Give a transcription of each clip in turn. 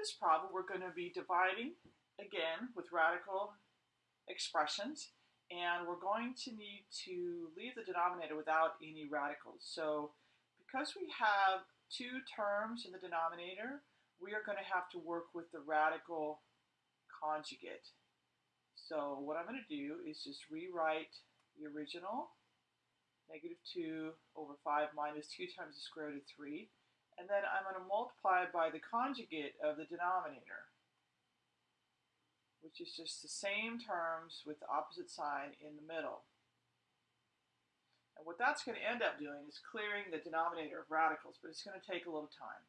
this problem, we're going to be dividing again with radical expressions, and we're going to need to leave the denominator without any radicals. So because we have two terms in the denominator, we are going to have to work with the radical conjugate. So what I'm going to do is just rewrite the original, negative 2 over 5 minus 2 times the square root of 3, and then I'm going to multiply by the conjugate of the denominator, which is just the same terms with the opposite sign in the middle. And what that's going to end up doing is clearing the denominator of radicals, but it's going to take a little time.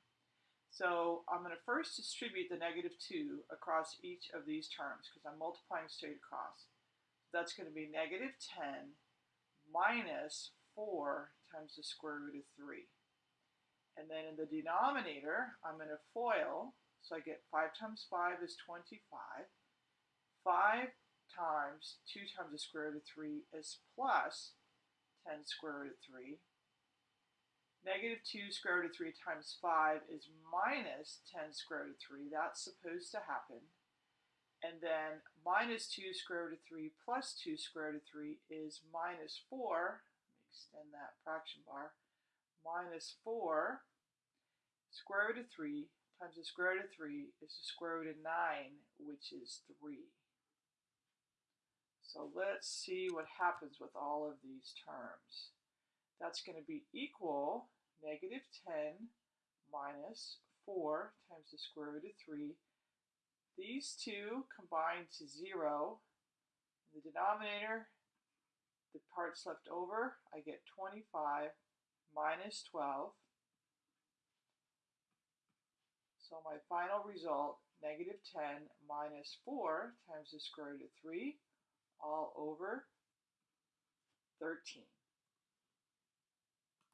So I'm going to first distribute the negative 2 across each of these terms because I'm multiplying straight across. That's going to be negative 10 minus 4 times the square root of 3. Then in the denominator, I'm going to FOIL, so I get 5 times 5 is 25. 5 times 2 times the square root of 3 is plus 10 square root of 3. Negative 2 square root of 3 times 5 is minus 10 square root of 3. That's supposed to happen. And then minus 2 square root of 3 plus 2 square root of 3 is minus 4. Let me extend that fraction bar minus 4 square root of 3 times the square root of 3 is the square root of 9, which is 3. So let's see what happens with all of these terms. That's going to be equal negative 10 minus 4 times the square root of 3. These two combine to 0. In the denominator, the parts left over, I get 25 minus 12. So my final result, negative 10 minus 4 times the square root of 3, all over 13.